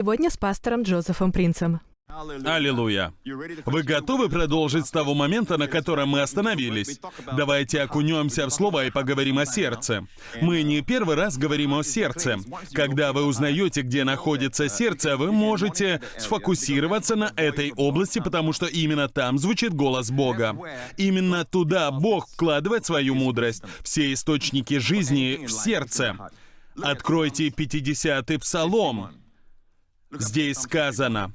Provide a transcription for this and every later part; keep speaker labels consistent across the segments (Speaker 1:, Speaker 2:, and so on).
Speaker 1: Сегодня с пастором Джозефом Принцем.
Speaker 2: Аллилуйя. Вы готовы продолжить с того момента, на котором мы остановились? Давайте окунемся в слово и поговорим о сердце. Мы не первый раз говорим о сердце. Когда вы узнаете, где находится сердце, вы можете сфокусироваться на этой области, потому что именно там звучит голос Бога. Именно туда Бог вкладывает свою мудрость. Все источники жизни в сердце. Откройте 50-й псалом. Здесь сказано,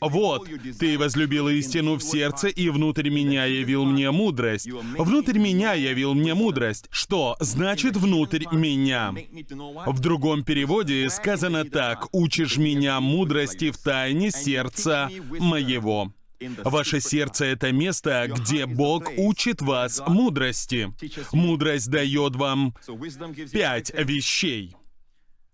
Speaker 2: «Вот, ты возлюбил истину в сердце, и внутрь меня явил мне мудрость». Внутрь меня явил мне мудрость. Что значит «внутрь меня»? В другом переводе сказано так, «Учишь меня мудрости в тайне сердца моего». Ваше сердце — это место, где Бог учит вас мудрости. Мудрость дает вам пять вещей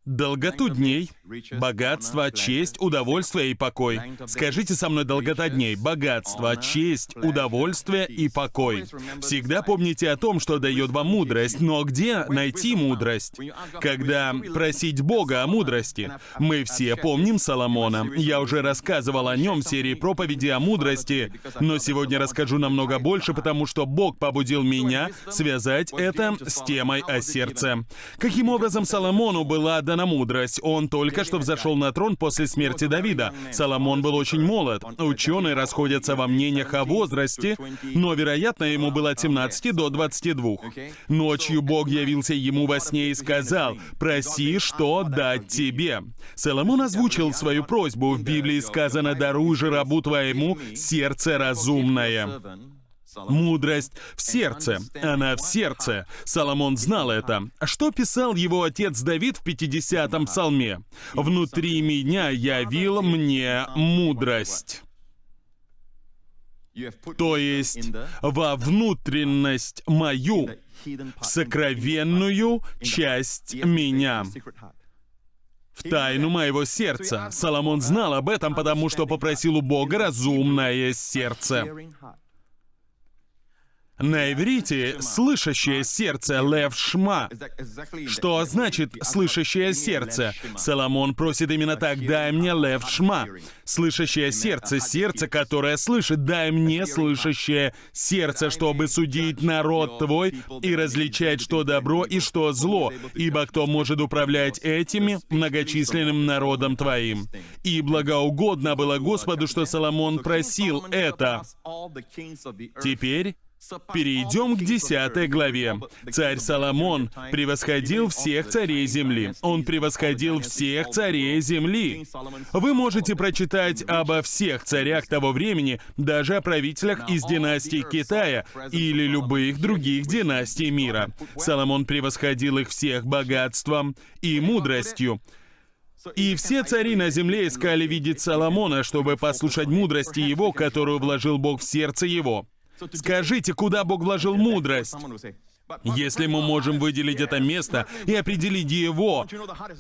Speaker 2: долготу дней, богатство, честь, удовольствие и покой. Скажите со мной долгота дней, богатство, честь, удовольствие и покой. Всегда помните о том, что дает вам мудрость, но где найти мудрость? Когда просить Бога о мудрости. Мы все помним Соломона. Я уже рассказывал о нем в серии проповеди о мудрости, но сегодня расскажу намного больше, потому что Бог побудил меня связать это с темой о сердце. Каким образом Соломону была дана мудрость. Он только что взошел на трон после смерти Давида. Соломон был очень молод. Ученые расходятся во мнениях о возрасте, но, вероятно, ему было от 17 до 22. Ночью Бог явился ему во сне и сказал, «Проси, что дать тебе». Соломон озвучил свою просьбу. В Библии сказано, «Даруй же рабу твоему сердце разумное». Мудрость в сердце. Она в сердце. Соломон знал это. Что писал его отец Давид в 50-м псалме? «Внутри меня явил мне мудрость». То есть во внутренность мою, в сокровенную часть меня в тайну моего сердца. Соломон знал об этом, потому что попросил у Бога разумное сердце. На иврите «слышащее сердце» Лев Шма. Что значит «слышащее сердце»? Соломон просит именно так «дай мне Лев Шма». Слышащее сердце, сердце, которое слышит, дай мне слышащее сердце, чтобы судить народ твой и различать, что добро и что зло, ибо кто может управлять этими многочисленным народом твоим. И благоугодно было Господу, что Соломон просил это. Теперь Перейдем к десятой главе. Царь Соломон превосходил всех царей земли. Он превосходил всех царей земли. Вы можете прочитать обо всех царях того времени, даже о правителях из династии Китая или любых других династий мира. Соломон превосходил их всех богатством и мудростью. И все цари на земле искали видеть Соломона, чтобы послушать мудрости его, которую вложил Бог в сердце его. Скажите, куда Бог вложил мудрость? Если мы можем выделить это место и определить его,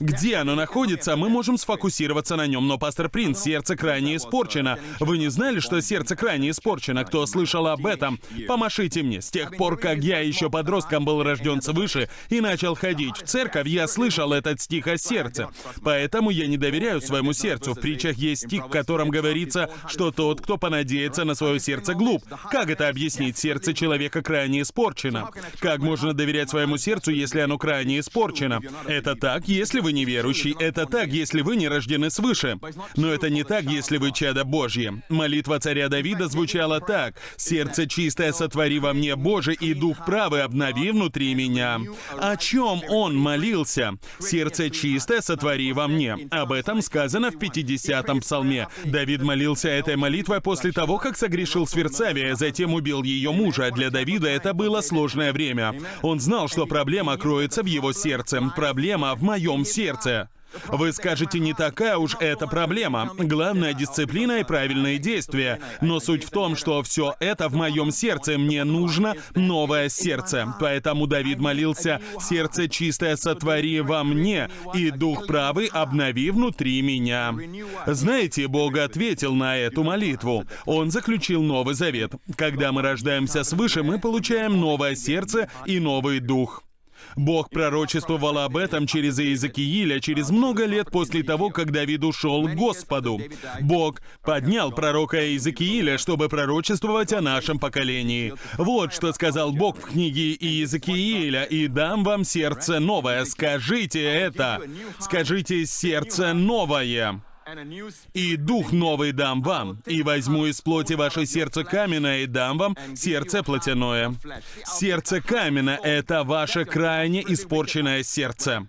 Speaker 2: где оно находится, мы можем сфокусироваться на нем. Но, пастор Принц, сердце крайне испорчено. Вы не знали, что сердце крайне испорчено? Кто слышал об этом? Помашите мне. С тех пор, как я еще подростком был рожден свыше и начал ходить в церковь, я слышал этот стих о сердце. Поэтому я не доверяю своему сердцу. В притчах есть стих, в котором говорится, что тот, кто понадеется на свое сердце, глуп. Как это объяснить? Сердце человека крайне испорчено. Как можно доверять своему сердцу, если оно крайне испорчено? Это так, если вы неверующий. Это так, если вы не рождены свыше. Но это не так, если вы чадо Божье. Молитва царя Давида звучала так. «Сердце чистое сотвори во мне, Боже, и дух правый обнови внутри меня». О чем он молился? «Сердце чистое сотвори во мне». Об этом сказано в 50-м псалме. Давид молился этой молитвой после того, как согрешил с Версавия, затем убил ее мужа. Для Давида это было сложное время. Он знал, что проблема кроется в его сердце. Проблема в моем сердце. Вы скажете, не такая уж эта проблема. Главная дисциплина и правильные действия. Но суть в том, что все это в моем сердце. Мне нужно новое сердце. Поэтому Давид молился, «Сердце чистое сотвори во мне, и дух правый обнови внутри меня». Знаете, Бог ответил на эту молитву. Он заключил Новый Завет. Когда мы рождаемся свыше, мы получаем новое сердце и новый дух. Бог пророчествовал об этом через Иезекииля через много лет после того, как Давид ушел к Господу. Бог поднял пророка Иезекииля, чтобы пророчествовать о нашем поколении. Вот что сказал Бог в книге Иезекииля, «И дам вам сердце новое». Скажите это. Скажите «сердце новое». И дух новый дам вам, и возьму из плоти ваше сердце каменное, и дам вам сердце плотяное. Сердце каменное — это ваше крайне испорченное сердце.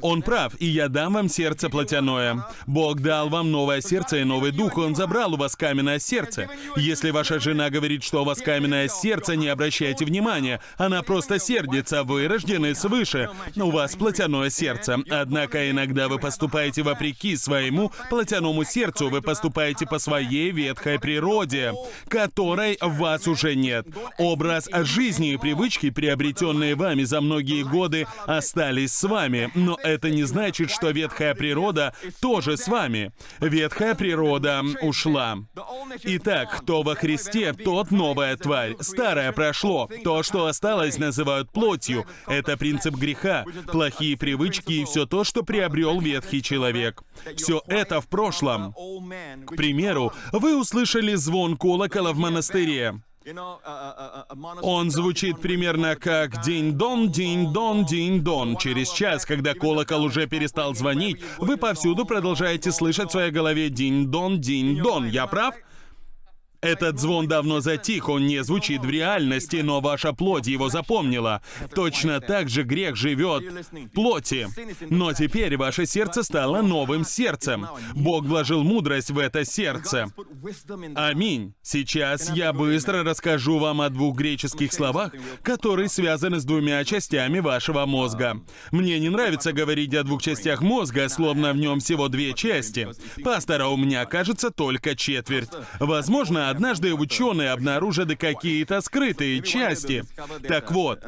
Speaker 2: Он прав, и я дам вам сердце плотяное. Бог дал вам новое сердце и новый дух, Он забрал у вас каменное сердце. Если ваша жена говорит, что у вас каменное сердце, не обращайте внимания. Она просто сердится, вы рождены свыше. У вас плотяное сердце. Однако иногда вы поступаете вопреки своему плотяному сердцу, вы поступаете по своей ветхой природе, которой в вас уже нет. Образ жизни и привычки, приобретенные вами за многие годы, остались с вами. Но это не значит, что ветхая природа тоже с вами. Ветхая природа ушла. Итак, кто во Христе, тот новая тварь. Старое прошло. То, что осталось, называют плотью. Это принцип греха, плохие привычки и все то, что приобрел ветхий человек. Все это в прошлом. К примеру, вы услышали звон колокола в монастыре. Он звучит примерно как «динь-дон, динь-дон, динь-дон». Через час, когда колокол уже перестал звонить, вы повсюду продолжаете слышать в своей голове «динь-дон, динь-дон». Я прав? Этот звон давно затих, он не звучит в реальности, но ваша плоть его запомнила. Точно так же грех живет в плоти. Но теперь ваше сердце стало новым сердцем. Бог вложил мудрость в это сердце. Аминь. Сейчас я быстро расскажу вам о двух греческих словах, которые связаны с двумя частями вашего мозга. Мне не нравится говорить о двух частях мозга, словно в нем всего две части. Пастора у меня, кажется, только четверть. Возможно, однажды ученые обнаружили какие-то скрытые части. Так вот,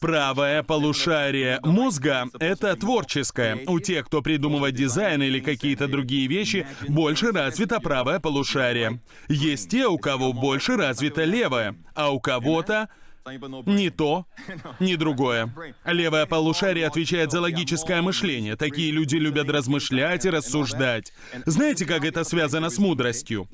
Speaker 2: правое полушарие мозга — это творческое. У тех, кто придумывает дизайн или какие-то другие вещи, больше развито правое полушарие. Есть те, у кого больше развито левое, а у кого-то ни то, ни другое. Левое полушарие отвечает за логическое мышление. Такие люди любят размышлять и рассуждать. Знаете, как это связано с мудростью?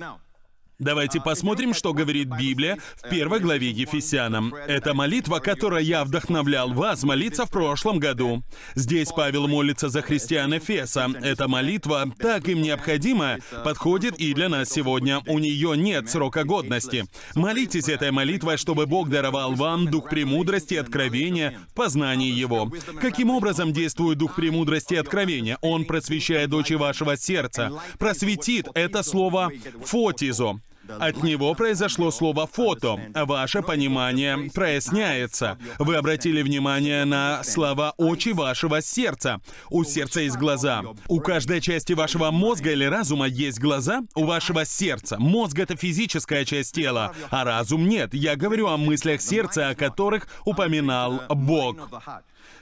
Speaker 2: Давайте посмотрим, что говорит Библия в первой главе Ефесянам. Это молитва, которой я вдохновлял вас молиться в прошлом году. Здесь Павел молится за христиан Эфеса. Эта молитва, так им необходимая, подходит и для нас сегодня. У нее нет срока годности. Молитесь этой молитвой, чтобы Бог даровал вам дух премудрости и откровения в познании Его. Каким образом действует дух премудрости и откровения? Он просвещает очи вашего сердца. Просветит — это слово «фотизо». От него произошло слово «фото». Ваше понимание проясняется. Вы обратили внимание на слова «очи вашего сердца». У сердца есть глаза. У каждой части вашего мозга или разума есть глаза. У вашего сердца. Мозг — это физическая часть тела, а разум нет. Я говорю о мыслях сердца, о которых упоминал Бог.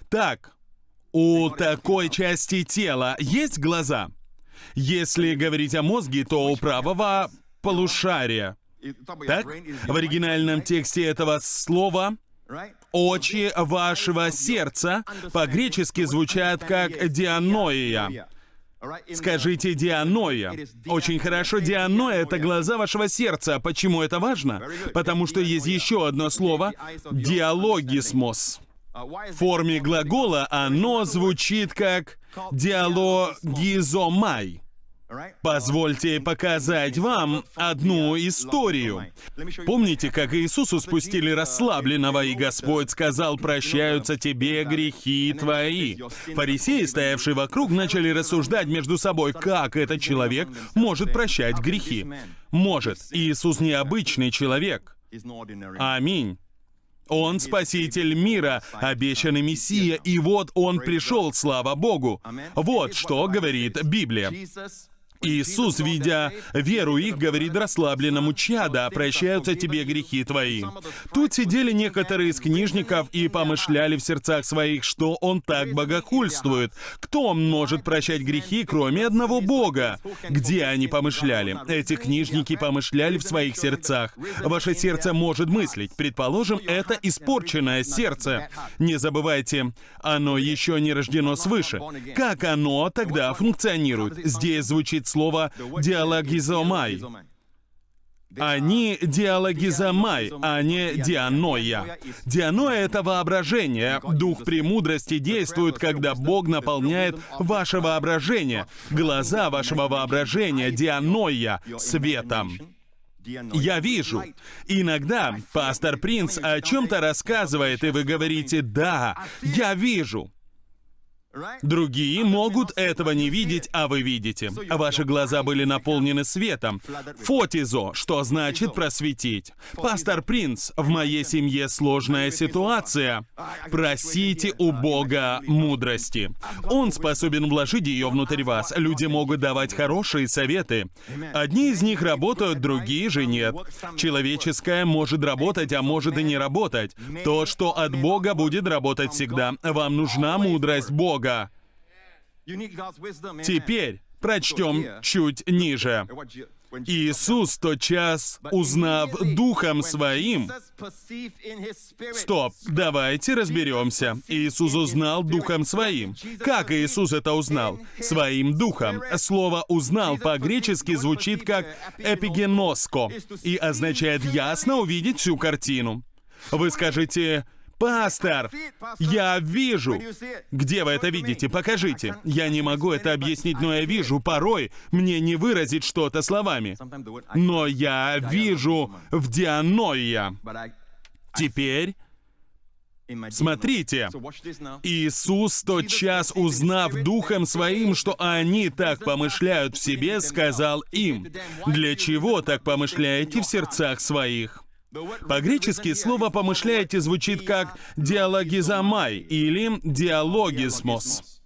Speaker 2: Так, у такой части тела есть глаза? Если говорить о мозге, то у правого полушария. Так? В оригинальном тексте этого слова «очи вашего сердца» по-гречески звучат как «дианоия». Скажите «дианоя». Очень хорошо, «дианоя» — это глаза вашего сердца. Почему это важно? Потому что есть еще одно слово «диалогисмос». В форме глагола оно звучит как «диалогизомай». Позвольте показать вам одну историю. Помните, как Иисусу спустили расслабленного, и Господь сказал, «Прощаются тебе грехи твои». Фарисеи, стоявшие вокруг, начали рассуждать между собой, как этот человек может прощать грехи. Может. Иисус необычный человек. Аминь. Он спаситель мира, обещанный Мессия, и вот он пришел, слава Богу. Вот что говорит Библия. Иисус, видя веру их, говорит расслабленному чада, прощаются тебе грехи твои. Тут сидели некоторые из книжников и помышляли в сердцах своих, что он так богохульствует. Кто может прощать грехи, кроме одного Бога? Где они помышляли? Эти книжники помышляли в своих сердцах. Ваше сердце может мыслить. Предположим, это испорченное сердце. Не забывайте, оно еще не рождено свыше. Как оно тогда функционирует? Здесь звучит слово «диалогизомай». Они диалогизомай, а не дианоя. Дианоя — это воображение. Дух премудрости действует, когда Бог наполняет ваше воображение. Глаза вашего воображения, дианоя, светом. Я вижу. Иногда пастор Принц о чем-то рассказывает, и вы говорите «Да, я вижу». Другие могут этого не видеть, а вы видите. Ваши глаза были наполнены светом. Фотизо, что значит просветить. Пастор Принц, в моей семье сложная ситуация. Просите у Бога мудрости. Он способен вложить ее внутрь вас. Люди могут давать хорошие советы. Одни из них работают, другие же нет. Человеческое может работать, а может и не работать. То, что от Бога будет работать всегда. Вам нужна мудрость Бога. Бога. Теперь прочтем чуть ниже. Иисус тотчас, узнав Духом Своим... Стоп, давайте разберемся. Иисус узнал Духом Своим. Как Иисус это узнал? Своим Духом. Слово «узнал» по-гречески звучит как «эпигеноско» и означает ясно увидеть всю картину. Вы скажете, Пастор, я вижу. Где вы это видите? Покажите. Я не могу это объяснить, но я вижу. Порой мне не выразить что-то словами. Но я вижу в дианоя. Теперь Смотрите, Иисус тот час, узнав Духом Своим, что они так помышляют в себе, сказал им, «Для чего так помышляете в сердцах своих?» По-гречески слово «помышляете» звучит как «диалогизамай» или «диалогисмос».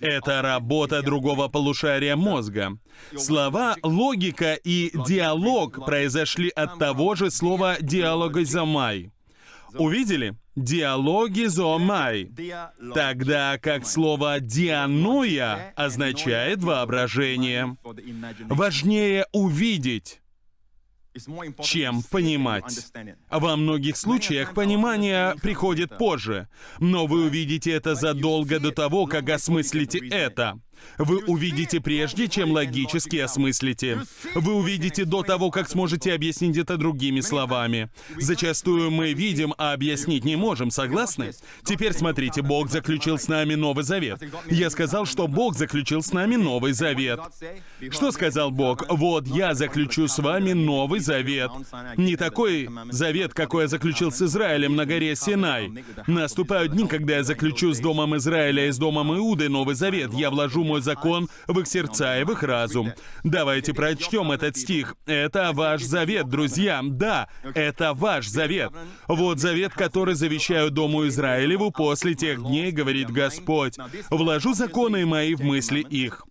Speaker 2: Это работа другого полушария мозга. Слова «логика» и «диалог» произошли от того же слова «диалогизамай». Увидели? Диалогизомай. Тогда как слово «дианоя» означает «воображение». Важнее увидеть, чем понимать. Во многих случаях понимание приходит позже, но вы увидите это задолго до того, как осмыслите это. Вы увидите прежде, чем логически осмыслите. Вы увидите до того, как сможете объяснить это другими словами. Зачастую мы видим, а объяснить не можем, согласны? Теперь смотрите, Бог заключил с нами Новый Завет. Я сказал, что Бог заключил с нами Новый Завет. Что сказал Бог? Вот я заключу с вами Новый Завет. Не такой завет, какой я заключил с Израилем на горе Синай. Наступают дни, когда я заключу с Домом Израиля и с Домом Иуды Новый Завет. Я вложу мой закон в их сердца и в их разум. Давайте прочтем этот стих. Это ваш завет, друзья. Да, это ваш завет. Вот завет, который завещаю Дому Израилеву после тех дней, говорит Господь. Вложу законы мои в мысли их.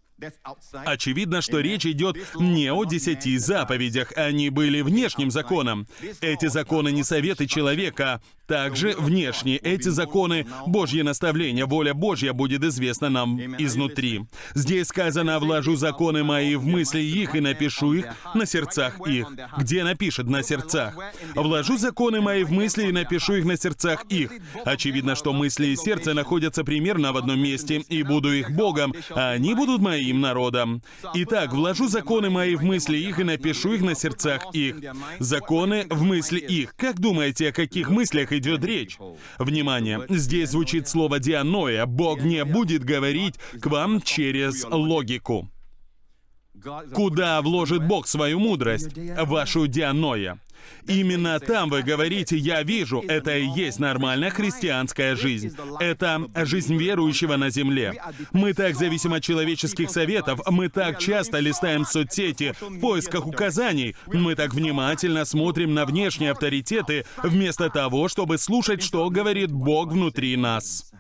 Speaker 2: Очевидно, что речь идет не о десяти заповедях, они были внешним законом. Эти законы не советы человека, также внешне эти законы, Божье наставление, воля Божья будет известна нам изнутри. Здесь сказано «вложу законы мои в мысли их и напишу их на сердцах их». Где напишет «на сердцах»? «Вложу законы мои в мысли и напишу их на сердцах их». Очевидно, что мысли и сердце находятся примерно в одном месте, и буду их Богом, а они будут моим народом. Итак, вложу законы мои в мысли их и напишу их на сердцах их. Законы в мысли их. Как думаете, о каких мыслях идет речь. Внимание, здесь звучит слово «дианоя». Бог не будет говорить к вам через логику. Куда вложит Бог свою мудрость? Вашу дианоя. Именно там вы говорите «я вижу». Это и есть нормальная христианская жизнь. Это жизнь верующего на земле. Мы так зависим от человеческих советов, мы так часто листаем соцсети в поисках указаний, мы так внимательно смотрим на внешние авторитеты, вместо того, чтобы слушать, что говорит Бог внутри нас.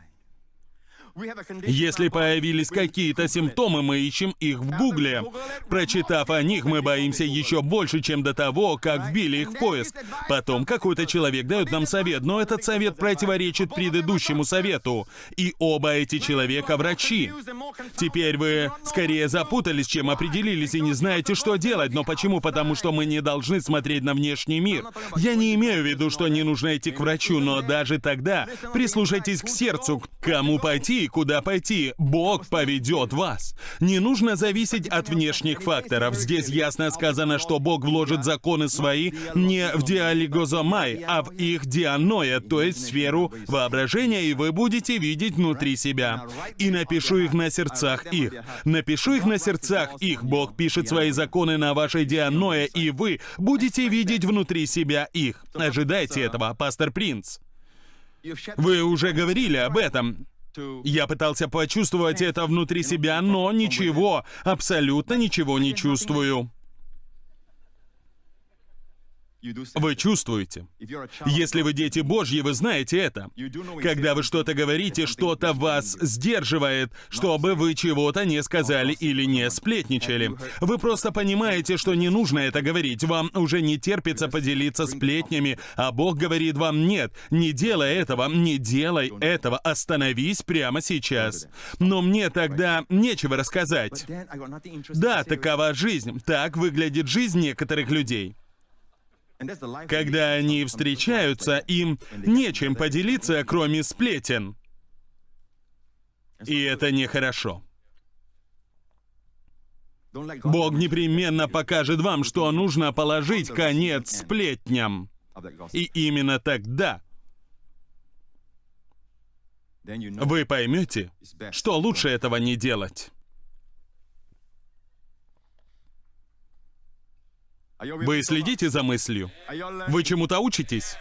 Speaker 2: Если появились какие-то симптомы, мы ищем их в Гугле. Прочитав о них, мы боимся еще больше, чем до того, как вбили их в поиск. Потом какой-то человек дает нам совет, но этот совет противоречит предыдущему совету. И оба эти человека врачи. Теперь вы скорее запутались, чем определились и не знаете, что делать. Но почему? Потому что мы не должны смотреть на внешний мир. Я не имею в виду, что не нужно идти к врачу, но даже тогда прислушайтесь к сердцу, к кому пойти куда пойти. Бог поведет вас. Не нужно зависеть от внешних факторов. Здесь ясно сказано, что Бог вложит законы свои не в диалигозомай, а в их дианоя, то есть сферу воображения, и вы будете видеть внутри себя. И напишу их на сердцах их. Напишу их на сердцах их. Бог пишет свои законы на вашей дианоя, и вы будете видеть внутри себя их. Ожидайте этого, пастор Принц. Вы уже говорили об этом. Я пытался почувствовать это внутри себя, но ничего, абсолютно ничего не чувствую. Вы чувствуете. Если вы дети Божьи, вы знаете это. Когда вы что-то говорите, что-то вас сдерживает, чтобы вы чего-то не сказали или не сплетничали. Вы просто понимаете, что не нужно это говорить. Вам уже не терпится поделиться сплетнями, а Бог говорит вам «нет, не делай этого, не делай этого, остановись прямо сейчас». Но мне тогда нечего рассказать. Да, такова жизнь. Так выглядит жизнь некоторых людей. Когда они встречаются, им нечем поделиться, кроме сплетен. И это нехорошо. Бог непременно покажет вам, что нужно положить конец сплетням. И именно тогда вы поймете, что лучше этого не делать. Вы следите за мыслью? Вы чему-то учитесь?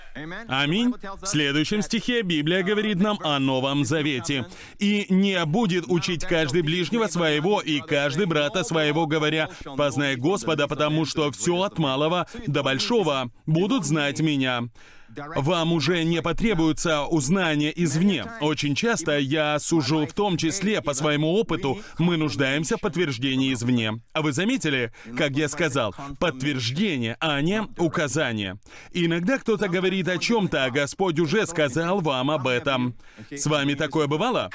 Speaker 2: Аминь. В следующем стихе Библия говорит нам о Новом Завете. «И не будет учить каждый ближнего своего и каждый брата своего, говоря, познай Господа, потому что все от малого до большого будут знать меня». Вам уже не потребуется узнание извне. Очень часто я сужу в том числе по своему опыту, мы нуждаемся в подтверждении извне. А вы заметили, как я сказал, подтверждение, а не указание. Иногда кто-то говорит о чем-то, а Господь уже сказал вам об этом. С вами такое бывало?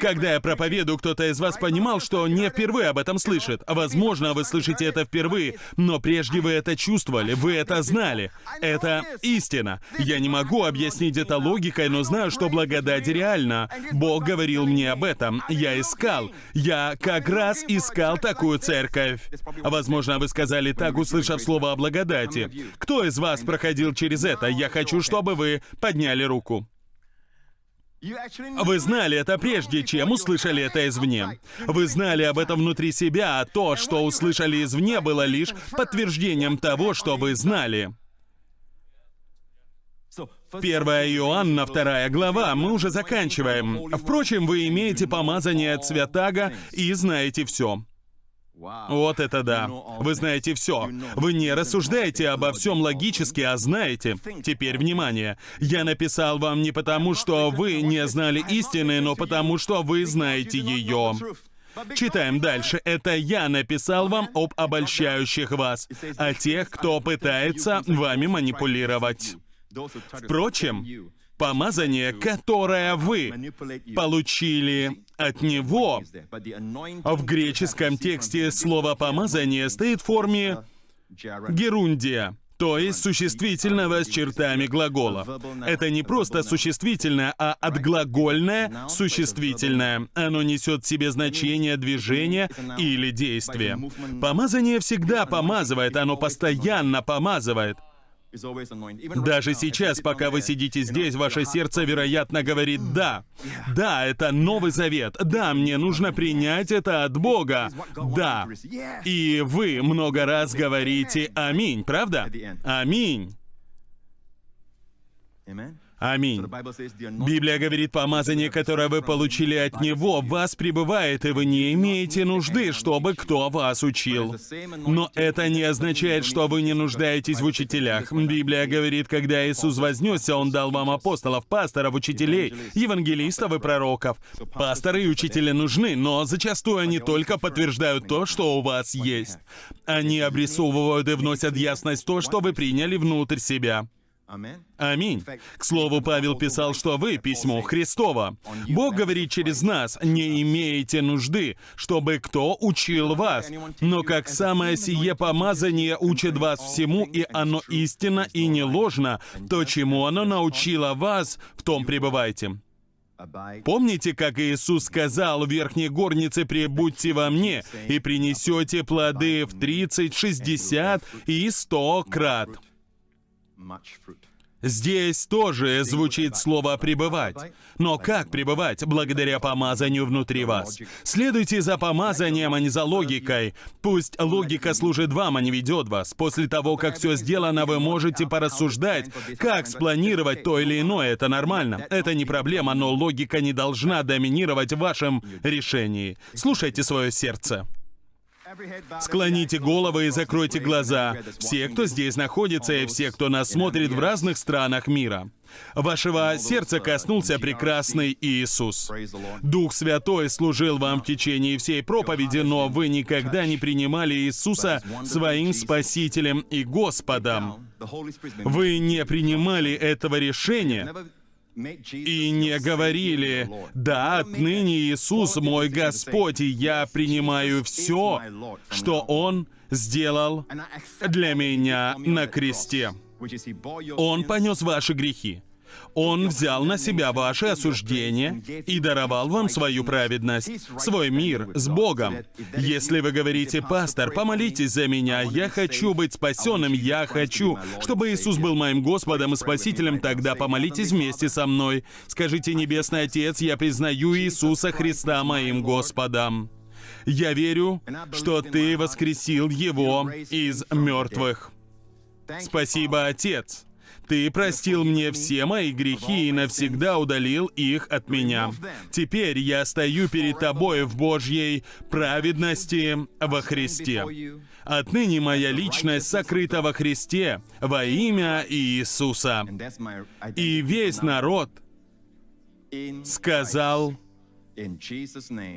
Speaker 2: Когда я проповедую, кто-то из вас понимал, что не впервые об этом слышит. Возможно, вы слышите это впервые, но прежде вы это чувствовали, вы это знали. Это истина. Я не могу объяснить это логикой, но знаю, что благодать реальна. Бог говорил мне об этом. Я искал. Я как раз искал такую церковь. Возможно, вы сказали так, услышав слово о благодати. Кто из вас проходил через это? Я хочу, чтобы вы подняли руку. Вы знали это прежде, чем услышали это извне. Вы знали об этом внутри себя, а то, что услышали извне, было лишь подтверждением того, что вы знали. 1 Иоанна, 2 глава, мы уже заканчиваем. Впрочем, вы имеете помазание от святаго и знаете все. Вот это да. Вы знаете все. Вы не рассуждаете обо всем логически, а знаете. Теперь внимание. Я написал вам не потому, что вы не знали истины, но потому, что вы знаете ее. Читаем дальше. Это я написал вам об обольщающих вас, о тех, кто пытается вами манипулировать. Впрочем, помазание, которое вы получили от Него, в греческом тексте слово «помазание» стоит в форме «герундия», то есть существительного с чертами глагола. Это не просто существительное, а отглагольное существительное. Оно несет в себе значение движения или действия. Помазание всегда помазывает, оно постоянно помазывает. Даже сейчас, пока вы сидите здесь, ваше сердце, вероятно, говорит «да». Да, это Новый Завет. Да, мне нужно принять это от Бога. Да. И вы много раз говорите «Аминь», правда? Аминь. Аминь. Библия говорит, помазание, которое вы получили от Него, в вас пребывает, и вы не имеете нужды, чтобы кто вас учил. Но это не означает, что вы не нуждаетесь в учителях. Библия говорит, когда Иисус вознесся, Он дал вам апостолов, пасторов, учителей, евангелистов и пророков. Пасторы и учители нужны, но зачастую они только подтверждают то, что у вас есть. Они обрисовывают и вносят ясность то, что вы приняли внутрь себя. Аминь. К слову, Павел писал, что вы — письмо Христово. Бог говорит через нас, не имеете нужды, чтобы кто учил вас. Но как самое сие помазание учит вас всему, и оно истинно и не ложно, то, чему оно научило вас, в том пребывайте. Помните, как Иисус сказал в верхней горнице «Прибудьте во мне, и принесете плоды в 30, 60 и 100 крат». Здесь тоже звучит слово «пребывать». Но как пребывать? Благодаря помазанию внутри вас. Следуйте за помазанием, а не за логикой. Пусть логика служит вам, а не ведет вас. После того, как все сделано, вы можете порассуждать, как спланировать то или иное. Это нормально. Это не проблема, но логика не должна доминировать в вашем решении. Слушайте свое сердце. Склоните головы и закройте глаза. Все, кто здесь находится, и все, кто нас смотрит в разных странах мира. Вашего сердца коснулся прекрасный Иисус. Дух Святой служил вам в течение всей проповеди, но вы никогда не принимали Иисуса своим Спасителем и Господом. Вы не принимали этого решения, и не говорили, «Да, отныне Иисус мой Господь, и я принимаю все, что Он сделал для меня на кресте». Он понес ваши грехи. Он взял на себя ваше осуждение и даровал вам свою праведность, свой мир с Богом. Если вы говорите, «Пастор, помолитесь за меня, я хочу быть спасенным, я хочу, чтобы Иисус был моим Господом и Спасителем», тогда помолитесь вместе со мной. Скажите, «Небесный Отец, я признаю Иисуса Христа моим Господом». Я верю, что Ты воскресил Его из мертвых. Спасибо, Отец. Ты простил мне все мои грехи и навсегда удалил их от меня. Теперь я стою перед Тобой в Божьей праведности во Христе. Отныне моя личность сокрыта во Христе во имя Иисуса. И весь народ сказал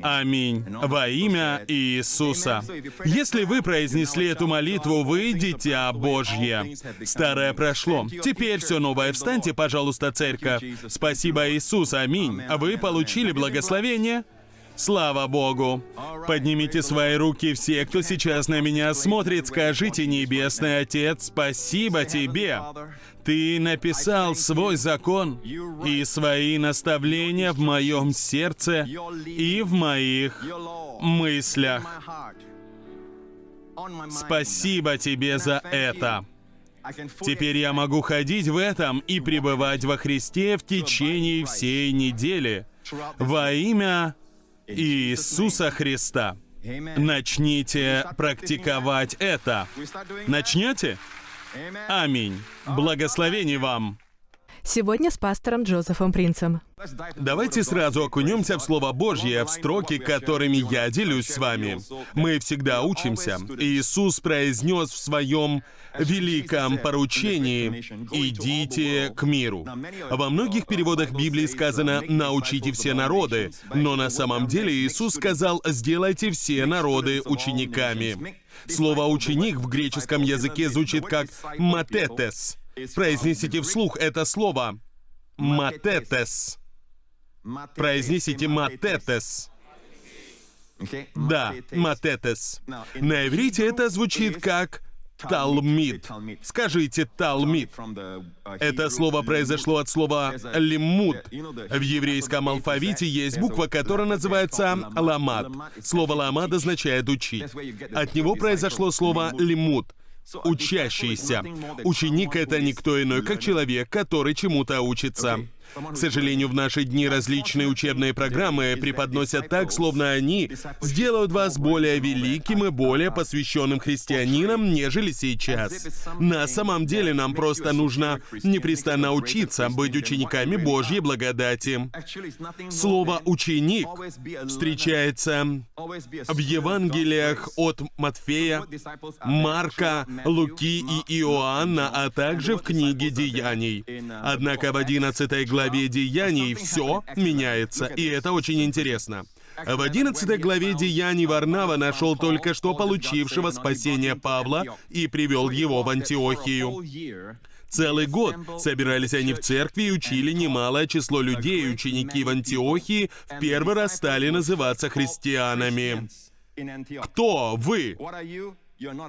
Speaker 2: Аминь. Во имя Иисуса. Если вы произнесли эту молитву, вы дитя Божье. Старое прошло. Теперь все новое. Встаньте, пожалуйста, церковь. Спасибо, Иисус. Аминь. Вы получили благословение? Слава Богу! Поднимите свои руки все, кто сейчас на меня смотрит, скажите, Небесный Отец, спасибо Тебе. Ты написал свой закон и свои наставления в моем сердце и в моих мыслях. Спасибо Тебе за это. Теперь я могу ходить в этом и пребывать во Христе в течение всей недели. Во имя Иисуса Христа. Начните практиковать это. Начнете? Аминь. Благословений вам.
Speaker 1: Сегодня с пастором Джозефом Принцем.
Speaker 2: Давайте сразу окунемся в Слово Божье, в строки, которыми я делюсь с вами. Мы всегда учимся. Иисус произнес в своем великом поручении «Идите к миру». Во многих переводах Библии сказано «научите все народы», но на самом деле Иисус сказал «сделайте все народы учениками». Слово «ученик» в греческом языке звучит как «матетес», Произнесите вслух это слово. Матетес. Произнесите матетес. Да, матетес. На иврите это звучит как Талмид. Скажите Талмид. Это слово произошло от слова лиммуд. В еврейском алфавите есть буква, которая называется ламад. Слово ламад означает учить. От него произошло слово лимуд учащийся. Ученик — это никто иной, как человек, который чему-то учится. К сожалению, в наши дни различные учебные программы преподносят так, словно они сделают вас более великим и более посвященным христианином, нежели сейчас. На самом деле нам просто нужно непрестанно учиться быть учениками Божьей благодати. Слово «ученик» встречается в Евангелиях от Матфея, Марка, Луки и Иоанна, а также в книге Деяний. Однако в 11 главе Деяний все меняется, и это очень интересно. В 11 главе Деяний Варнава нашел только что получившего спасение Павла и привел его в Антиохию. Целый год собирались они в церкви и учили немалое число людей, ученики в Антиохии в первый раз стали называться христианами. Кто вы?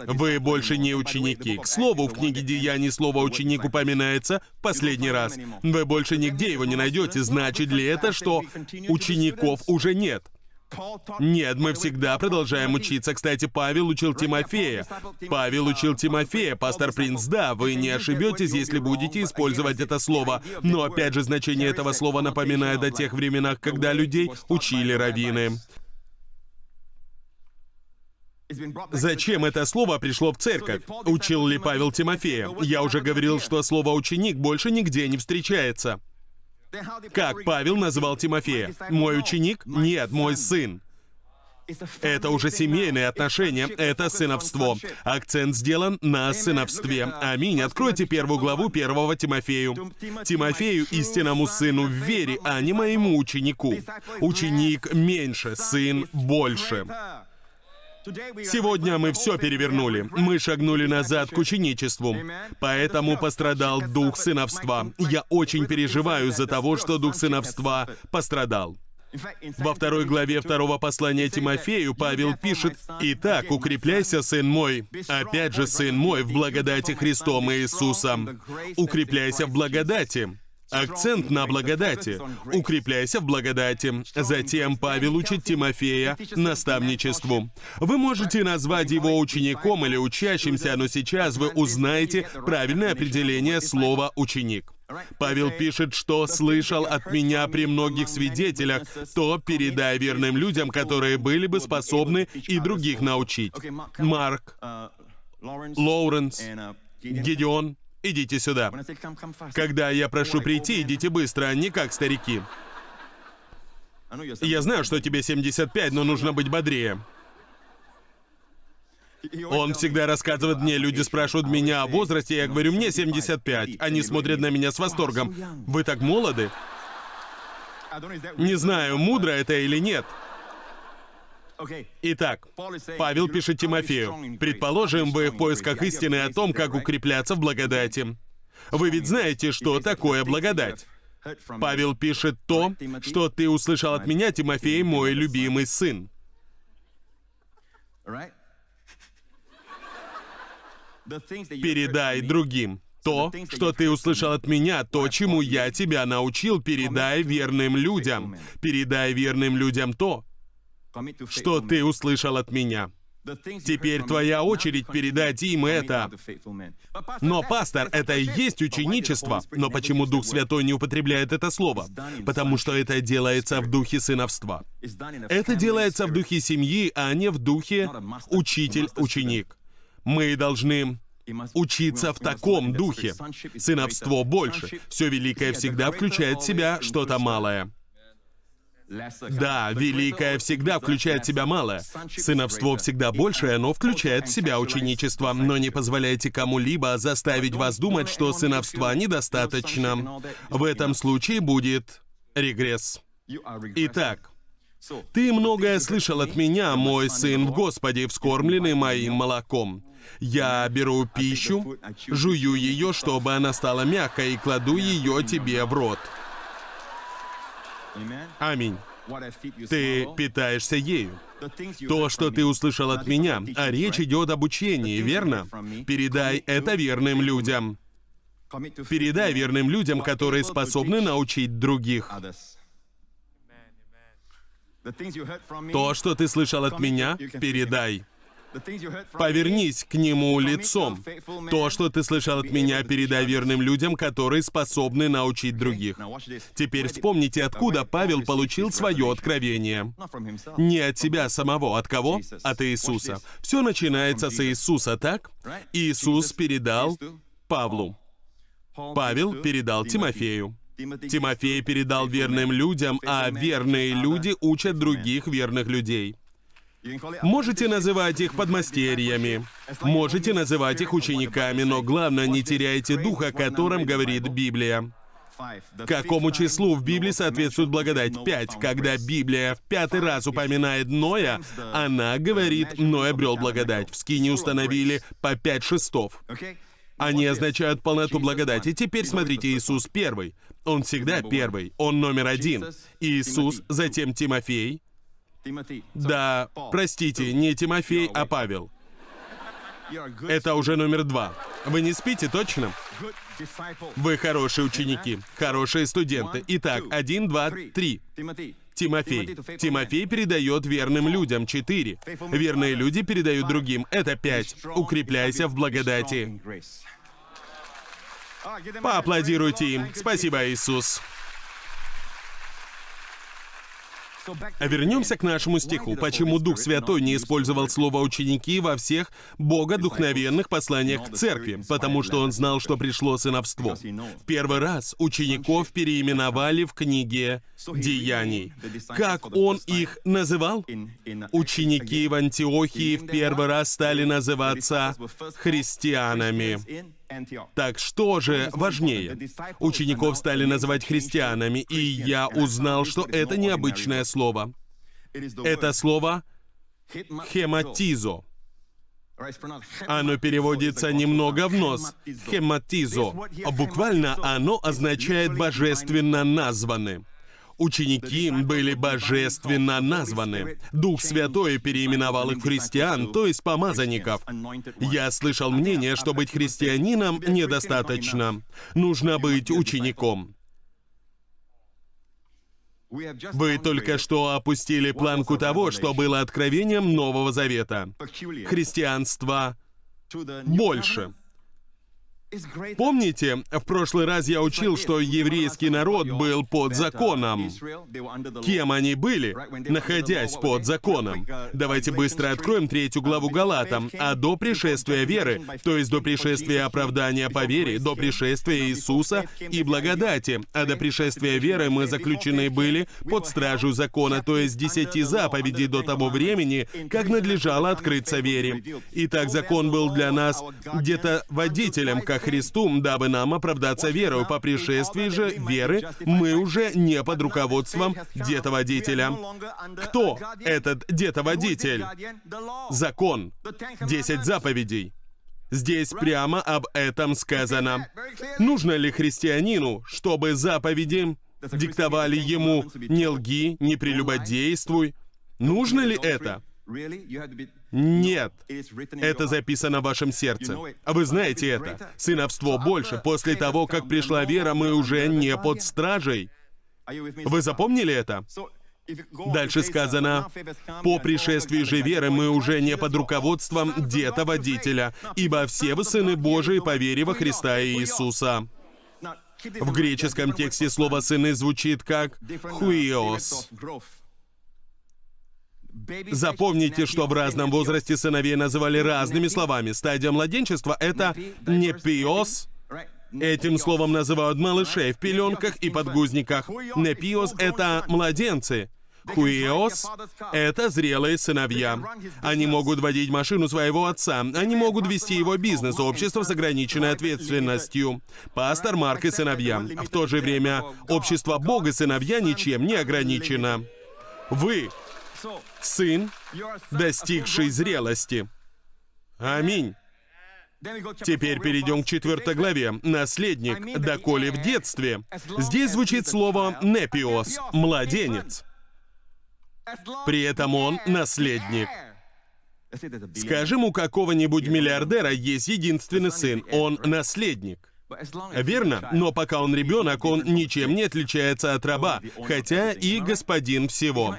Speaker 2: Вы больше не ученики. К слову, в книге Деяний слово «ученик» упоминается последний раз. Вы больше нигде его не найдете. Значит ли это, что учеников уже нет? Нет, мы всегда продолжаем учиться. Кстати, Павел учил Тимофея. Павел учил Тимофея, пастор Принц, да, вы не ошибетесь, если будете использовать это слово. Но опять же, значение этого слова напоминает о тех временах, когда людей учили раввины. Зачем это слово пришло в церковь? Учил ли Павел Тимофея? Я уже говорил, что слово «ученик» больше нигде не встречается. Как Павел назвал Тимофея? Мой ученик? Нет, мой сын. Это уже семейные отношения, это сыновство. Акцент сделан на сыновстве. Аминь. Откройте первую главу первого Тимофею. Тимофею, истинному сыну в вере, а не моему ученику. Ученик меньше, сын больше. Сегодня мы все перевернули. Мы шагнули назад к ученичеству. Поэтому пострадал дух сыновства. Я очень переживаю за того, что дух сыновства пострадал. Во второй главе второго послания Тимофею Павел пишет, «Итак, укрепляйся, сын мой, опять же, сын мой, в благодати Христом Иисусом. Укрепляйся в благодати». Акцент на благодати. Укрепляйся в благодати. Затем Павел учит Тимофея наставничеству. Вы можете назвать его учеником или учащимся, но сейчас вы узнаете правильное определение слова «ученик». Павел пишет, что слышал от меня при многих свидетелях, то передай верным людям, которые были бы способны и других научить. Марк, Лоуренс, Гедеон, Идите сюда. Когда я прошу прийти, идите быстро, а не как старики. Я знаю, что тебе 75, но нужно быть бодрее. Он всегда рассказывает мне, люди спрашивают меня о возрасте, я говорю, мне 75. Они смотрят на меня с восторгом. Вы так молоды? Не знаю, мудро это или нет. Итак, Павел пишет Тимофею, «Предположим, вы в поисках истины о том, как укрепляться в благодати. Вы ведь знаете, что такое благодать. Павел пишет то, что ты услышал от меня, Тимофей, мой любимый сын. Передай другим. То, что ты услышал от меня, то, чему я тебя научил, передай верным людям. Передай верным людям то, что ты услышал от меня. Теперь твоя очередь передать им это. Но, пастор, это и есть ученичество. Но почему Дух Святой не употребляет это слово? Потому что это делается в духе сыновства. Это делается в духе семьи, а не в духе учитель-ученик. Мы должны учиться в таком духе. Сыновство больше. Все великое всегда включает в себя что-то малое. Да, великое всегда включает в себя малое. Сыновство всегда большее, но включает в себя ученичество. Но не позволяйте кому-либо заставить вас думать, что сыновства недостаточно. В этом случае будет регресс. Итак, ты многое слышал от меня, мой сын в Господе, вскормленный моим молоком. Я беру пищу, жую ее, чтобы она стала мягкой, и кладу ее тебе в рот. Аминь. Ты питаешься ею. То, что ты услышал от меня, а речь идет об учении, верно? Передай это верным людям. Передай верным людям, которые способны научить других. То, что ты слышал от меня, передай. Повернись к нему лицом. То, что ты слышал от меня, передай верным людям, которые способны научить других. Теперь вспомните, откуда Павел получил свое откровение. Не от себя самого. От кого? От Иисуса. Все начинается с Иисуса, так? Иисус передал Павлу. Павел передал Тимофею. Тимофей передал верным людям, а верные люди учат других верных людей. Можете называть их подмастерьями, можете называть их учениками, но главное, не теряйте духа, о котором говорит Библия. Какому числу в Библии соответствует благодать? Пять. Когда Библия в пятый раз упоминает Ноя, она говорит, Ной обрел благодать. В скине установили по пять шестов. Они означают полноту благодати. Теперь смотрите, Иисус первый. Он всегда первый. Он номер один. Иисус, затем Тимофей. Да, простите, не Тимофей, а Павел. Это уже номер два. Вы не спите, точно? Вы хорошие ученики, хорошие студенты. Итак, один, два, три. Тимофей. Тимофей передает верным людям. Четыре. Верные люди передают другим. Это пять. Укрепляйся в благодати. Поаплодируйте им. Спасибо, Иисус. А вернемся к нашему стиху. Почему Дух Святой не использовал слово «ученики» во всех богодухновенных посланиях к церкви? Потому что он знал, что пришло сыновство. В первый раз учеников переименовали в книге «Деяний». Как он их называл? Ученики в Антиохии в первый раз стали называться христианами. Так что же важнее? Учеников стали называть христианами, и я узнал, что это необычное слово. Это слово «хематизо». Оно переводится немного в нос. Хематизо. Буквально оно означает «божественно названы». Ученики были божественно названы. Дух Святой переименовал их христиан, то есть помазанников. Я слышал мнение, что быть христианином недостаточно. Нужно быть учеником. Вы только что опустили планку того, что было откровением Нового Завета. Христианство больше. Помните, в прошлый раз я учил, что еврейский народ был под законом. Кем они были, находясь под законом? Давайте быстро откроем третью главу Галатам. А до пришествия веры, то есть до пришествия оправдания по вере, до пришествия Иисуса и благодати, а до пришествия веры мы заключены были под стражу закона, то есть десяти заповедей до того времени, как надлежало открыться вере. Итак, закон был для нас где-то водителем, как Христу, дабы нам оправдаться верою. По пришествии же веры мы уже не под руководством детоводителя. Кто этот детоводитель? Закон. Десять заповедей. Здесь прямо об этом сказано. Нужно ли христианину, чтобы заповеди диктовали ему «не лги, не прелюбодействуй»? Нужно ли это? Нет. Это записано в вашем сердце. А вы знаете это. Сыновство больше. После того, как пришла вера, мы уже не под стражей. Вы запомнили это? Дальше сказано, «По пришествии же веры мы уже не под руководством деда-водителя, ибо все вы сыны Божии по вере во Христа Иисуса». В греческом тексте слово «сыны» звучит как «хуиос». Запомните, что в разном возрасте сыновей называли разными словами. Стадия младенчества — это не пиос, Этим словом называют малышей в пеленках и подгузниках. Непиос — это младенцы. Хуиос — это зрелые сыновья. Они могут водить машину своего отца. Они могут вести его бизнес, общество с ограниченной ответственностью. Пастор Марк и сыновья. В то же время общество Бога сыновья ничем не ограничено. Вы сын, достигший зрелости. Аминь. Теперь перейдем к четвертой главе. Наследник, доколе в детстве. Здесь звучит слово «непиос» — «младенец». При этом он наследник. Скажем, у какого-нибудь миллиардера есть единственный сын, он наследник. Верно, но пока он ребенок, он ничем не отличается от раба, хотя и господин всего.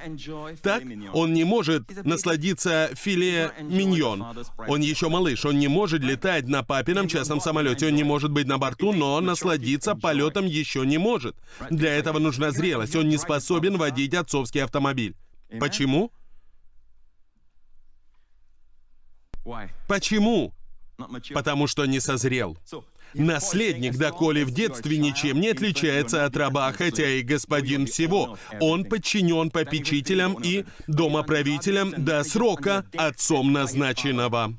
Speaker 2: Так, он не может насладиться филе миньон. Он еще малыш, он не может летать на папином частном самолете, он не может быть на борту, но насладиться полетом еще не может. Для этого нужна зрелость, он не способен водить отцовский автомобиль. Почему? Почему? Потому что не созрел. Наследник, доколе в детстве ничем не отличается от раба, хотя и господин всего. Он подчинен попечителям и домоправителям до срока отцом назначенного.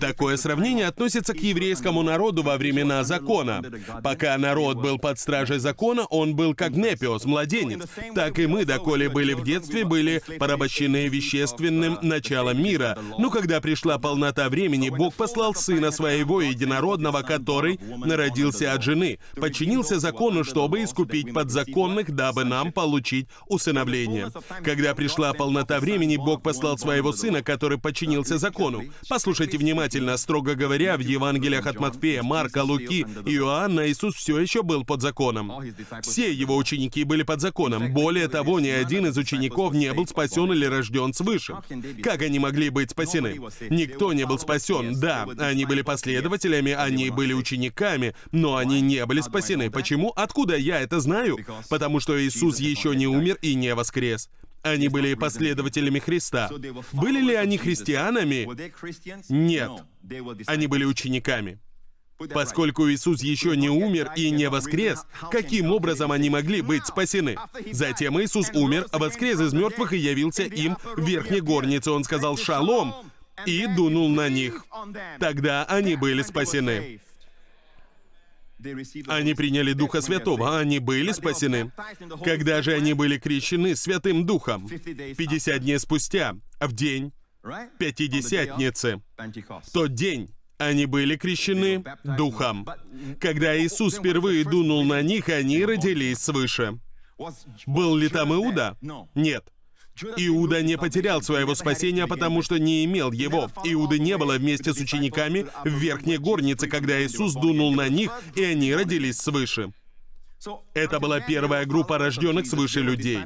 Speaker 2: Такое сравнение относится к еврейскому народу во времена закона. Пока народ был под стражей закона, он был как Непиос, младенец. Так и мы, доколе были в детстве, были порабощены вещественным началом мира. Но когда пришла полнота времени, Бог послал Сына Своего Единородного, который народился от жены, подчинился закону, чтобы искупить подзаконных, дабы нам получить усыновление. Когда пришла полнота времени, Бог послал Своего Сына, который подчинился закону. Послушайте Слушайте внимательно. Строго говоря, в Евангелиях от Матфея, Марка, Луки и Иоанна Иисус все еще был под законом. Все его ученики были под законом. Более того, ни один из учеников не был спасен или рожден свыше. Как они могли быть спасены? Никто не был спасен. Да, они были последователями, они были учениками, но они не были спасены. Почему? Откуда я это знаю? Потому что Иисус еще не умер и не воскрес. Они были последователями Христа. Были ли они христианами? Нет. Они были учениками. Поскольку Иисус еще не умер и не воскрес, каким образом они могли быть спасены? Затем Иисус умер, воскрес из мертвых и явился им в верхней горнице. Он сказал «Шалом» и дунул на них. Тогда они были спасены. Они приняли Духа Святого, они были спасены. Когда же они были крещены Святым Духом? 50 дней спустя, в день Пятидесятницы. В тот день они были крещены Духом. Когда Иисус впервые дунул на них, они родились свыше. Был ли там Иуда? Нет. Иуда не потерял своего спасения, потому что не имел его. Иуды не было вместе с учениками в верхней горнице, когда Иисус дунул на них, и они родились свыше. Это была первая группа рожденных свыше людей.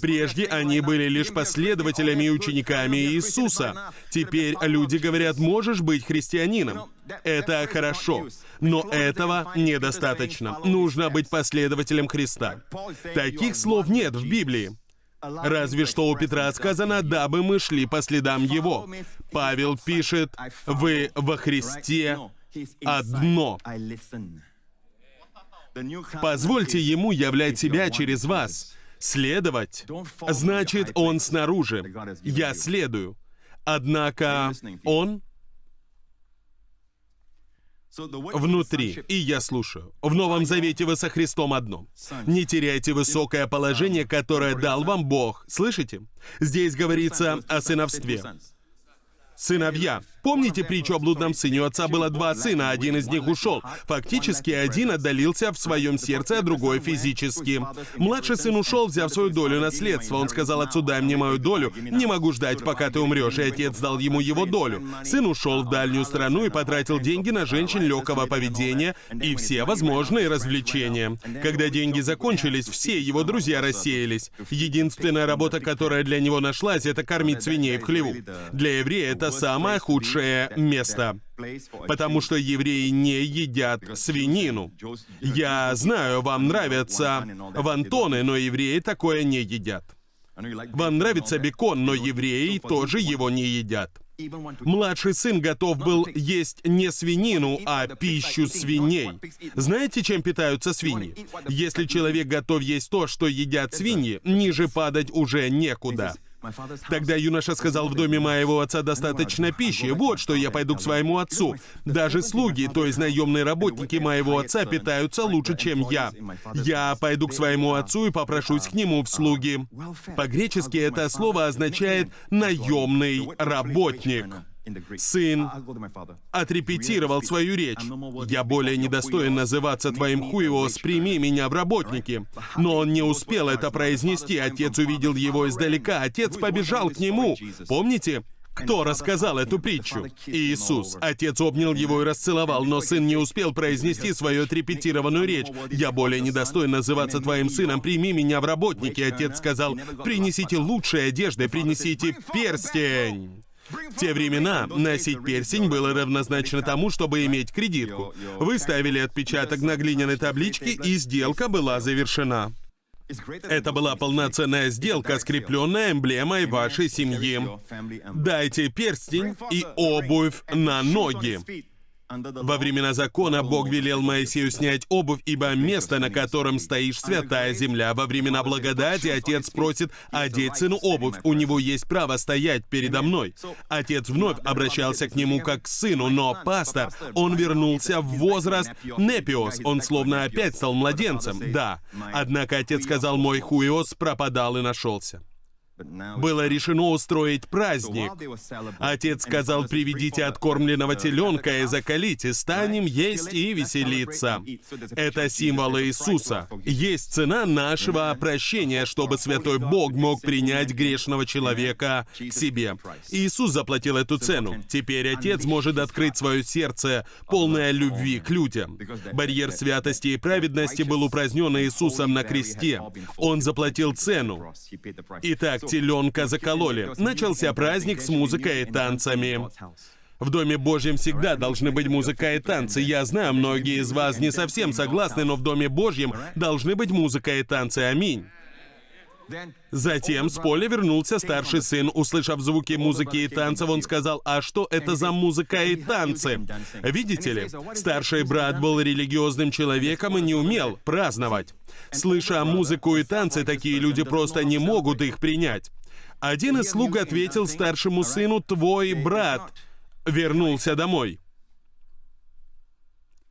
Speaker 2: Прежде они были лишь последователями и учениками Иисуса. Теперь люди говорят, можешь быть христианином. Это хорошо, но этого недостаточно. Нужно быть последователем Христа. Таких слов нет в Библии. Разве что у Петра сказано, дабы мы шли по следам его. Павел пишет, вы во Христе одно. Позвольте ему являть себя через вас. Следовать значит он снаружи. Я следую. Однако он внутри. И я слушаю. В Новом Завете вы со Христом одно. Не теряйте высокое положение, которое дал вам Бог. Слышите? Здесь говорится о сыновстве. Сыновья. Помните притчу о блудном сыне? У отца было два сына, один из них ушел. Фактически, один отдалился в своем сердце, а другой физически. Младший сын ушел, взяв свою долю наследства. Он сказал отцу, дай мне мою долю, не могу ждать, пока ты умрешь, и отец дал ему его долю. Сын ушел в дальнюю страну и потратил деньги на женщин легкого поведения и все возможные развлечения. Когда деньги закончились, все его друзья рассеялись. Единственная работа, которая для него нашлась, это кормить свиней в хлеву. Для еврея это самое худшее место, потому что евреи не едят свинину. Я знаю, вам нравятся вантоны, но евреи такое не едят. Вам нравится бекон, но евреи тоже его не едят. Младший сын готов был есть не свинину, а пищу свиней. Знаете, чем питаются свиньи? Если человек готов есть то, что едят свиньи, ниже падать уже некуда. Тогда юноша сказал, в доме моего отца достаточно пищи, вот что я пойду к своему отцу. Даже слуги, то есть наемные работники моего отца, питаются лучше, чем я. Я пойду к своему отцу и попрошусь к нему в слуги. По-гречески это слово означает «наемный работник». Сын отрепетировал свою речь. «Я более недостоин называться твоим хуевос, прими меня в работники». Но он не успел это произнести. Отец увидел его издалека. Отец побежал к нему. Помните? Кто рассказал эту притчу? Иисус. Отец обнял его и расцеловал, но сын не успел произнести свою отрепетированную речь. «Я более недостоин называться твоим сыном, прими меня в работники». Отец сказал, «Принесите лучшие одежды, принесите перстень». В те времена носить перстень было равнозначно тому, чтобы иметь кредитку. Вы ставили отпечаток на глиняной табличке, и сделка была завершена. Это была полноценная сделка, скрепленная эмблемой вашей семьи. Дайте перстень и обувь на ноги. Во времена закона Бог велел Моисею снять обувь, ибо место, на котором стоишь, святая земля. Во времена благодати отец просит одеть сыну обувь. У него есть право стоять передо мной. Отец вновь обращался к нему как к сыну, но пастор, он вернулся в возраст Непиос. Он словно опять стал младенцем. Да. Однако отец сказал, мой хуиос пропадал и нашелся. Было решено устроить праздник. Отец сказал, приведите откормленного теленка и закалите, станем есть и веселиться. Это символ Иисуса. Есть цена нашего прощения, чтобы Святой Бог мог принять грешного человека к себе. Иисус заплатил эту цену. Теперь Отец может открыть свое сердце, полное любви к людям. Барьер святости и праведности был упразднен Иисусом на кресте. Он заплатил цену. Итак, теленка закололи. Начался праздник с музыкой и танцами. В Доме Божьем всегда должны быть музыка и танцы. Я знаю, многие из вас не совсем согласны, но в Доме Божьем должны быть музыка и танцы. Аминь. Затем с поля вернулся старший сын. Услышав звуки музыки и танцев, он сказал, «А что это за музыка и танцы?» Видите ли, старший брат был религиозным человеком и не умел праздновать. Слыша музыку и танцы, такие люди просто не могут их принять. Один из слуг ответил старшему сыну, «Твой брат вернулся домой».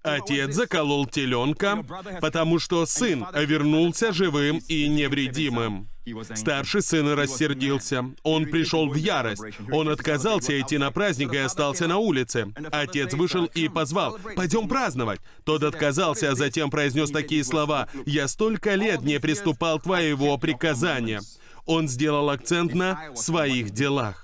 Speaker 2: Отец заколол теленка, потому что сын вернулся живым и невредимым. Старший сын рассердился. Он пришел в ярость. Он отказался идти на праздник и остался на улице. Отец вышел и позвал, «Пойдем праздновать». Тот отказался, а затем произнес такие слова, «Я столько лет не приступал твоего приказания». Он сделал акцент на «своих делах».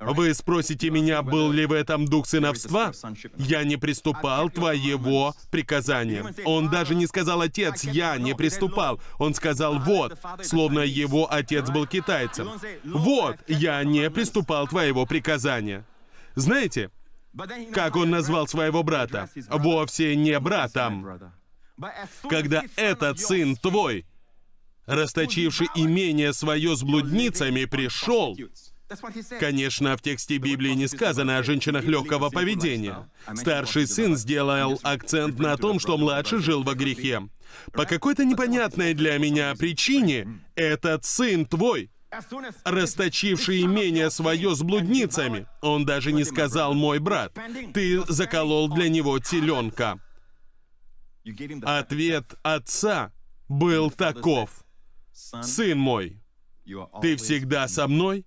Speaker 2: Вы спросите меня, был ли в этом дух сыновства? Я не приступал твоего приказания. Он даже не сказал «отец», я не приступал. Он сказал «вот», словно его отец был китайцем. «Вот, я не приступал твоего приказания». Знаете, как он назвал своего брата? Вовсе не братом. Когда этот сын твой, расточивший имение свое с блудницами, пришел, Конечно, в тексте Библии не сказано о женщинах легкого поведения. Старший сын сделал акцент на том, что младший жил во грехе. По какой-то непонятной для меня причине этот сын твой, расточивший имение свое с блудницами, он даже не сказал «мой брат», ты заколол для него теленка. Ответ отца был таков. «Сын мой, ты всегда со мной,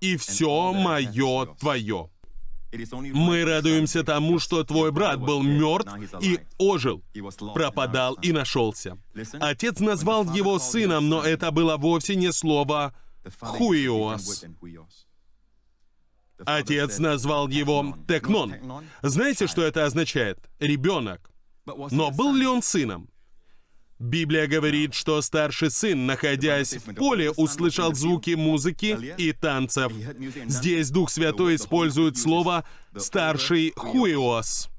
Speaker 2: и все мое твое. Мы радуемся тому, что твой брат был мертв и ожил, пропадал и нашелся. Отец назвал его сыном, но это было вовсе не слово «хуиос». Отец назвал его Текнон. Знаете, что это означает? Ребенок. Но был ли он сыном? Библия говорит, что старший сын, находясь в поле, услышал звуки музыки и танцев. Здесь Дух Святой использует слово «старший хуиос».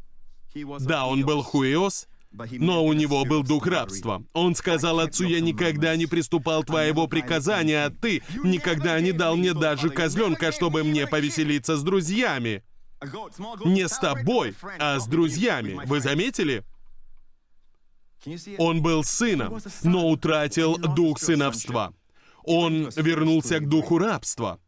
Speaker 2: Да, он был хуиос, но у него был дух рабства. Он сказал отцу, «Я никогда не приступал твоего приказания, а ты никогда не дал мне даже козленка, чтобы мне повеселиться с друзьями». Не с тобой, а с друзьями. Вы заметили? Он был сыном, но утратил дух сыновства. Он вернулся к духу рабства.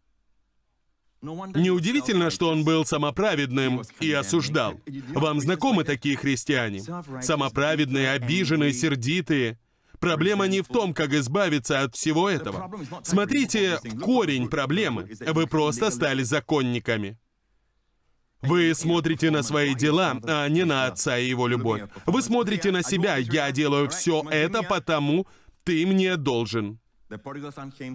Speaker 2: Неудивительно, что он был самоправедным и осуждал. Вам знакомы такие христиане? Самоправедные, обиженные, сердитые. Проблема не в том, как избавиться от всего этого. Смотрите корень проблемы. Вы просто стали законниками. Вы смотрите на свои дела, а не на Отца и Его любовь. Вы смотрите на себя. Я делаю все это потому, ты мне должен.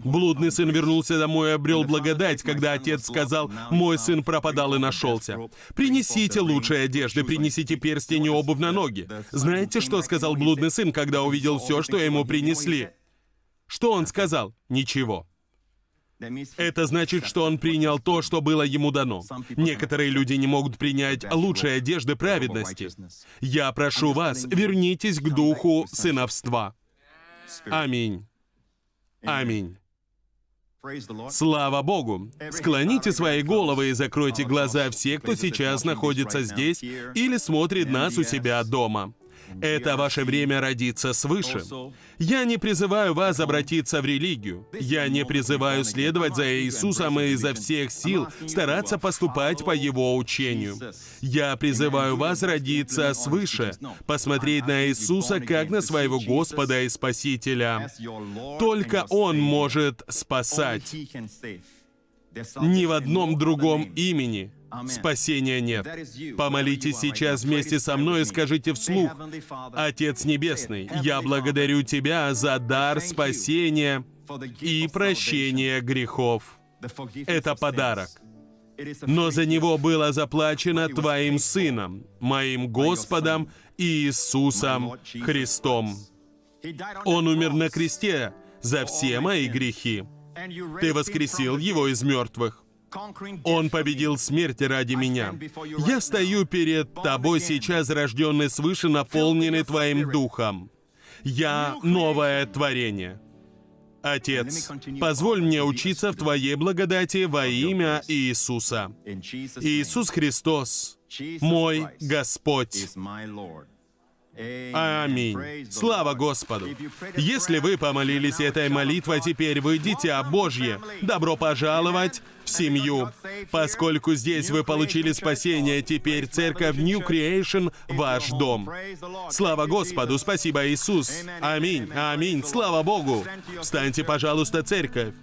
Speaker 2: Блудный сын вернулся домой и обрел благодать, когда отец сказал, «Мой сын пропадал и нашелся». Принесите лучшие одежды, принесите перстень и обувь на ноги. Знаете, что сказал блудный сын, когда увидел все, что ему принесли? Что он сказал? Ничего. Это значит, что он принял то, что было ему дано. Некоторые люди не могут принять лучшие одежды праведности. Я прошу вас, вернитесь к духу сыновства. Аминь. Аминь. Слава Богу! Склоните свои головы и закройте глаза все, кто сейчас находится здесь или смотрит нас у себя дома. Это ваше время родиться свыше. Я не призываю вас обратиться в религию. Я не призываю следовать за Иисусом и изо всех сил стараться поступать по Его учению. Я призываю вас родиться свыше, посмотреть на Иисуса как на своего Господа и Спасителя. Только Он может спасать. Ни в одном другом имени Спасения нет. Помолитесь сейчас вместе со мной и скажите вслух, «Отец Небесный, я благодарю Тебя за дар спасения и прощения грехов». Это подарок. Но за него было заплачено Твоим Сыном, моим Господом Иисусом Христом. Он умер на кресте за все мои грехи. Ты воскресил его из мертвых. Он победил смерть ради меня. Я стою перед тобой сейчас, рожденный свыше, наполненный Твоим Духом. Я новое творение. Отец, позволь мне учиться в Твоей благодати во имя Иисуса. Иисус Христос, мой Господь. Аминь. Слава Господу. Если вы помолились этой молитвой, теперь вы дитя Божье. Добро пожаловать в семью. Поскольку здесь вы получили спасение, теперь церковь New Creation — ваш дом. Слава Господу, спасибо Иисус. Аминь, аминь, слава Богу. Встаньте, пожалуйста, церковь.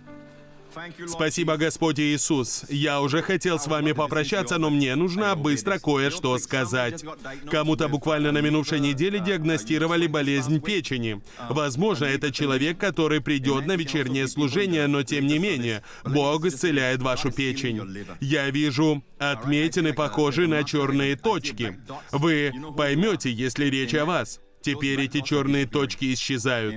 Speaker 2: Спасибо, Господь Иисус. Я уже хотел с вами попрощаться, но мне нужно быстро кое-что сказать. Кому-то буквально на минувшей неделе диагностировали болезнь печени. Возможно, это человек, который придет на вечернее служение, но тем не менее, Бог исцеляет вашу печень. Я вижу отметины, похожие на черные точки. Вы поймете, если речь о вас. Теперь эти черные точки исчезают.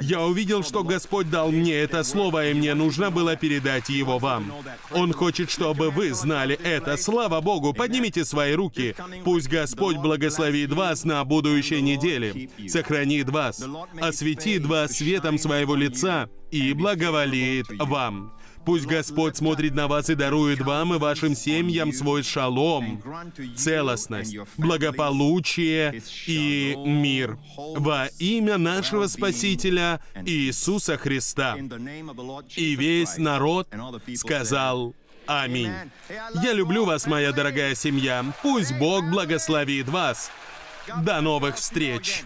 Speaker 2: Я увидел, что Господь дал мне это слово, и мне нужно было передать его вам. Он хочет, чтобы вы знали это. Слава Богу, поднимите свои руки. Пусть Господь благословит вас на будущей неделе, сохранит вас, осветит вас светом своего лица и благоволит вам. Пусть Господь смотрит на вас и дарует вам и вашим семьям свой шалом, целостность, благополучие и мир. Во имя нашего Спасителя Иисуса Христа. И весь народ сказал Аминь. Я люблю вас, моя дорогая семья. Пусть Бог благословит вас. До новых встреч!